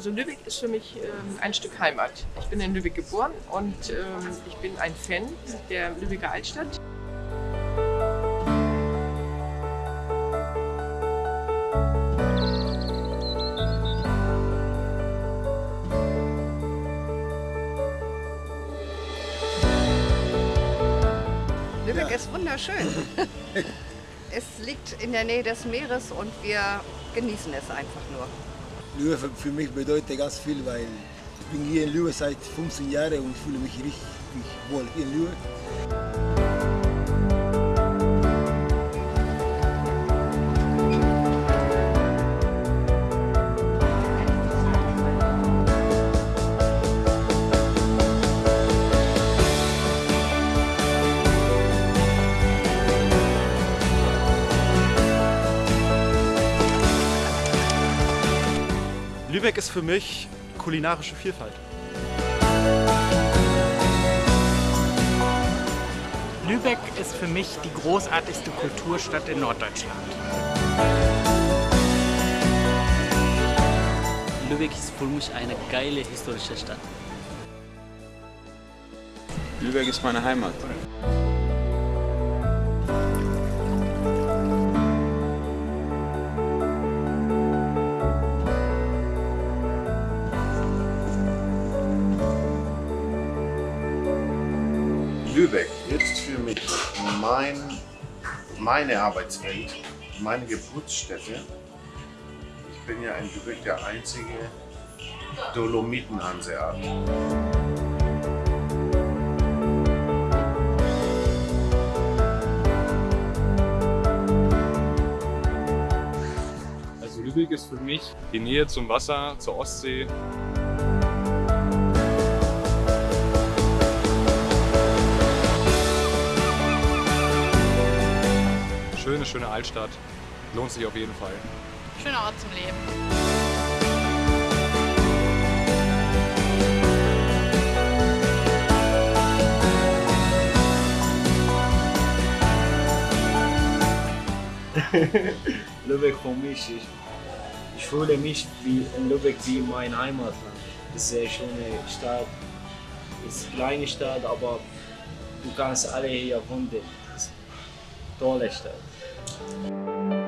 Also Lübeck ist für mich ähm, ein Stück Heimat. Ich bin in Lübeck geboren und ähm, ich bin ein Fan der Lübecker Altstadt. Lübeck ist wunderschön. es liegt in der Nähe des Meeres und wir genießen es einfach nur. Lübeck für, mich bedeutet ganz viel, weil ich bin hier in Lübeck seit 15 Jahren und fühle mich richtig wohl in Lübeck. Lübeck ist für mich kulinarische Vielfalt. Lübeck ist für mich die großartigste Kulturstadt in Norddeutschland. Lübeck ist für mich eine geile historische Stadt. Lübeck ist meine Heimat. Lübeck ist für mich mein, meine Arbeitswelt, meine Geburtsstätte. Ich bin ja in Lübeck der einzige Dolomiten-Hanseat. Also Lübeck ist für mich die Nähe zum Wasser, zur Ostsee. Schöne, schöne Altstadt. Lohnt sich auf jeden Fall. Schöner Ort zum Leben. Lübeck für mich, ich, ich fühle mich wie in Lübeck wie mein Heimatland. Es ist eine sehr schöne Stadt, es ist eine kleine Stadt, aber du kannst alle hier finden. Es ist eine tolle Stadt. Thank you.